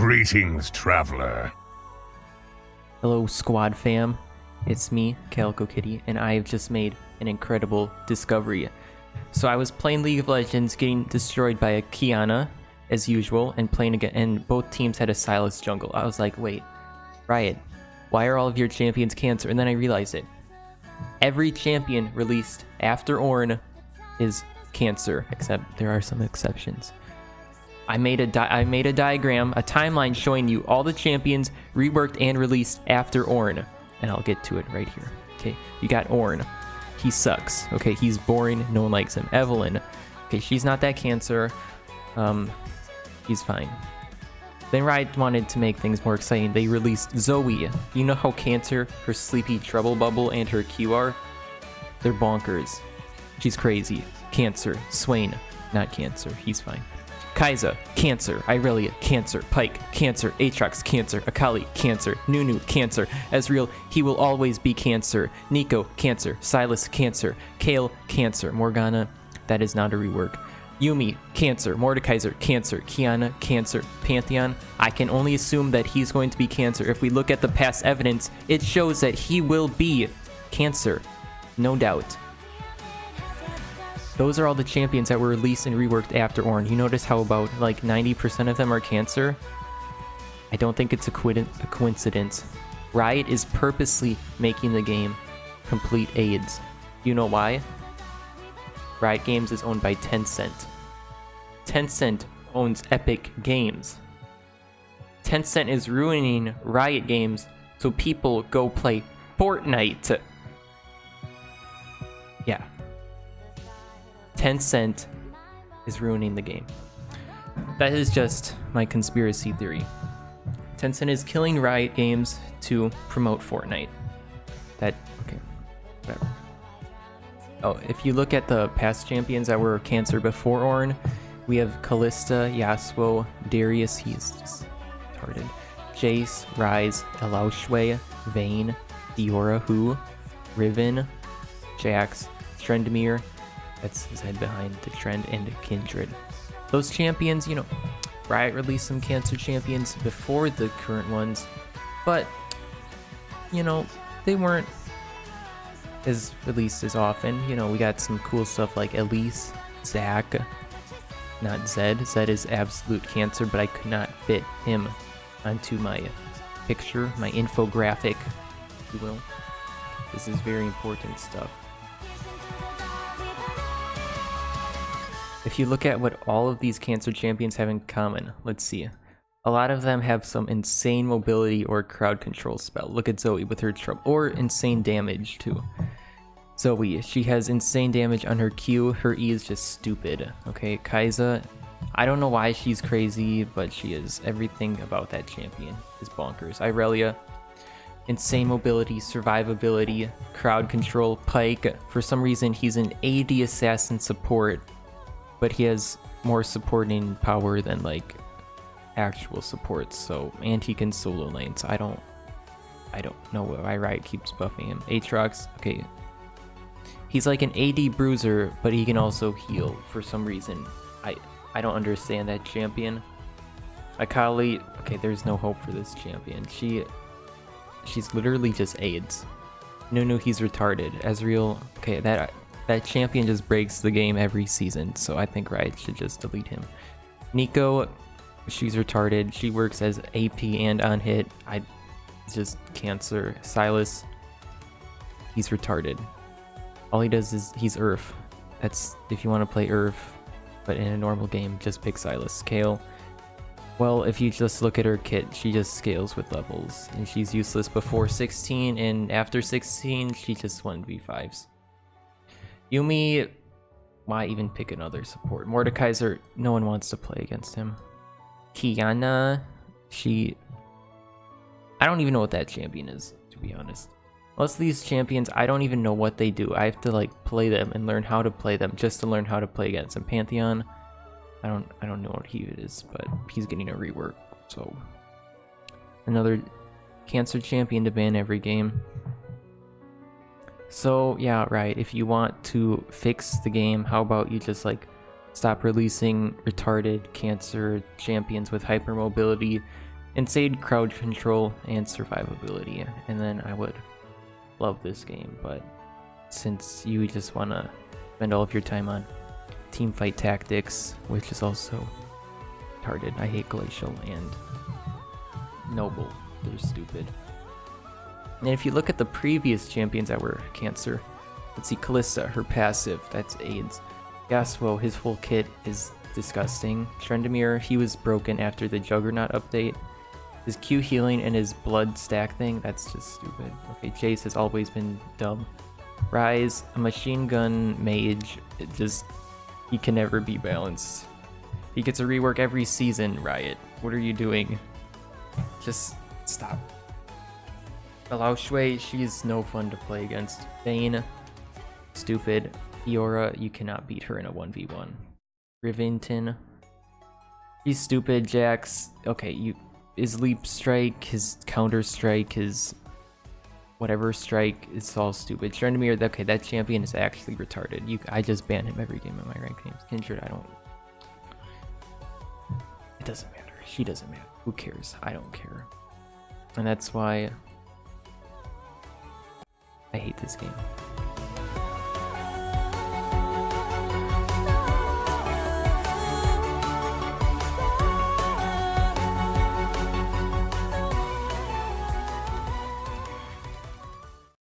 Greetings, traveler. Hello, squad fam. It's me, Calico Kitty, and I have just made an incredible discovery. So I was playing League of Legends, getting destroyed by a Qiyana, as usual, and playing again, and both teams had a Sylas jungle. I was like, wait, Riot, why are all of your champions cancer? And then I realized it. Every champion released after Ornn is cancer, except there are some exceptions. I made a I made a diagram, a timeline showing you all the champions reworked and released after Ornn, and I'll get to it right here. Okay, you got Ornn. He sucks. Okay, he's boring. No one likes him. Evelynn. Okay, she's not that cancer. Um, he's fine. Then Riot wanted to make things more exciting. They released Zoe. You know how cancer, her sleepy trouble bubble, and her Q are? They're bonkers. She's crazy. Cancer. Swain. Not cancer. He's fine. Kai'Sa, Cancer, Irelia, Cancer, Pyke, Cancer, Aatrox, Cancer, Akali, Cancer, Nunu, Cancer, Ezreal, he will always be Cancer, Neeko, Cancer, Sylas, Cancer, Kayle, Cancer, Morgana, that is not a rework. Yuumi, Cancer, Mordekaiser, Cancer, Qiyana, Cancer, Pantheon. I can only assume that he's going to be Cancer. If we look at the past evidence, it shows that he will be Cancer. No doubt. Those are all the champions that were released and reworked after Ornn. You notice how about like 90% of them are cancer? I don't think it's a, a coincidence. Riot is purposely making the game complete AIDS. You know why? Riot Games is owned by Tencent. Tencent owns Epic Games. Tencent is ruining Riot Games so people go play Fortnite. Yeah, Tencent is ruining the game. That is just my conspiracy theory. Tencent is killing Riot Games to promote Fortnite. That, okay, whatever. Oh, if you look at the past champions that were cancer before Ornn, we have Kalista, Yasuo, Darius, he's retarded, Jace, Ryze, Elaoshwe, Vayne, Diora Who, Riven, Jax, Tryndamere, that's his head behind the trend and Kindred. Those champions, you know, Riot released some cancer champions before the current ones, but you know, they weren't as released as often. You know, we got some cool stuff like Elise, Zac, not Zed. Zed is absolute cancer, but I could not fit him onto my picture, my infographic, if you will. This is very important stuff. If you look at what all of these cancer champions have in common, let's see. A lot of them have some insane mobility or crowd control spell. Look at Zoe with her trouble, or insane damage too. Zoe, she has insane damage on her Q. Her E is just stupid. Okay, Kai'Sa, I don't know why she's crazy, but she is. Everything about that champion is bonkers. Irelia, insane mobility, survivability, crowd control. Pyke. for some reason he's an AD assassin support but he has more supporting power than like actual supports. So and he can solo lanes. I don't I don't know why Riot keeps buffing him. Aatrox, okay. He's like an AD bruiser, but he can also heal for some reason. I I don't understand that champion. Akali, okay, there's no hope for this champion. She she's literally just AIDS. No, no, he's retarded. Ezreal, okay, that that champion just breaks the game every season, so I think Riot should just delete him. Neeko, she's retarded. She works as AP and on hit. I just cancer. Sylas, he's retarded. All he does is he's URF. That's if you want to play URF, but in a normal game, just pick Sylas. Kayle, well, if you just look at her kit, she just scales with levels, and she's useless before 16, and after 16, she just 1v5s. Yuumi, why even pick another support? Mordekaiser, no one wants to play against him. Qiyana, she... I don't even know what that champion is, to be honest. Most of these champions, I don't even know what they do. I have to like play them and learn how to play them just to learn how to play against them. Pantheon, I don't I don't know what he is, but he's getting a rework. So another cancer champion to ban every game. So yeah, right, if you want to fix the game, how about you just like stop releasing retarded cancer champions with hypermobility and insane crowd control and survivability, and then I would love this game. But since you just want to spend all of your time on team fight tactics, which is also retarded. I hate Glacial and Noble. They're stupid. And if you look at the previous champions that were Cancer, let's see, Kalista, her passive, that's AIDS. Yasuo, his whole kit is disgusting. Tryndamere, he was broken after the Juggernaut update. His Q healing and his blood stack thing, that's just stupid. Okay, Jace has always been dumb. Ryze, a machine gun mage, it just, he can never be balanced. He gets a rework every season, Riot. What are you doing? Just stop. Allow Shui, she's no fun to play against. Vayne, stupid. Fiora, you cannot beat her in a 1v1. Rivington, he's stupid. Jax, okay, you his leap strike, his counter strike, his whatever strike is all stupid. Tryndamere, okay, that champion is actually retarded. You, I just ban him every game in my ranked games. Kindred, I don't. It doesn't matter. She doesn't matter. Who cares? I don't care. And that's why this game.